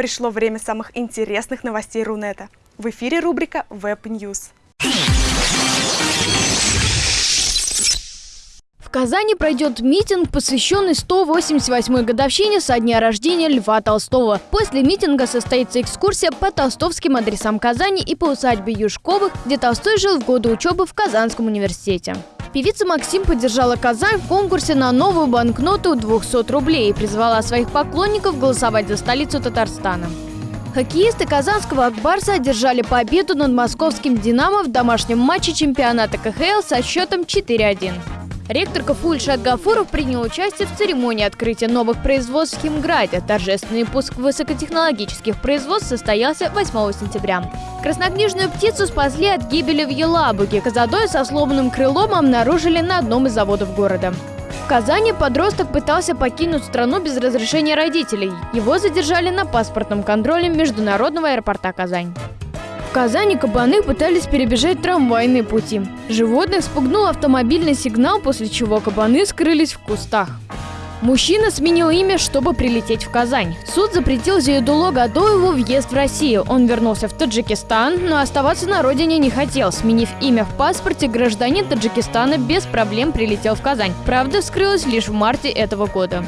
Пришло время самых интересных новостей Рунета. В эфире рубрика Web News. В Казани пройдет митинг, посвященный 188-й годовщине со дня рождения Льва Толстого. После митинга состоится экскурсия по толстовским адресам Казани и по усадьбе Юшковых, где Толстой жил в годы учебы в Казанском университете. Певица Максим поддержала Казань в конкурсе на новую банкноту 200 рублей и призвала своих поклонников голосовать за столицу Татарстана. Хоккеисты казанского Акбарса одержали победу над московским «Динамо» в домашнем матче чемпионата КХЛ со счетом 4-1. Ректор КФУ Ильшат Гафуров принял участие в церемонии открытия новых производств в Химграде. Торжественный пуск высокотехнологических производств состоялся 8 сентября. Краснокнижную птицу спасли от гибели в Елабуге. Козадой со сломанным крылом обнаружили на одном из заводов города. В Казани подросток пытался покинуть страну без разрешения родителей. Его задержали на паспортном контроле Международного аэропорта Казань. В Казани кабаны пытались перебежать трамвайные пути. Животных спугнул автомобильный сигнал, после чего кабаны скрылись в кустах. Мужчина сменил имя, чтобы прилететь в Казань. Суд запретил Зиедуло Гадоеву въезд в Россию. Он вернулся в Таджикистан, но оставаться на родине не хотел. Сменив имя в паспорте, гражданин Таджикистана без проблем прилетел в Казань. Правда вскрылась лишь в марте этого года.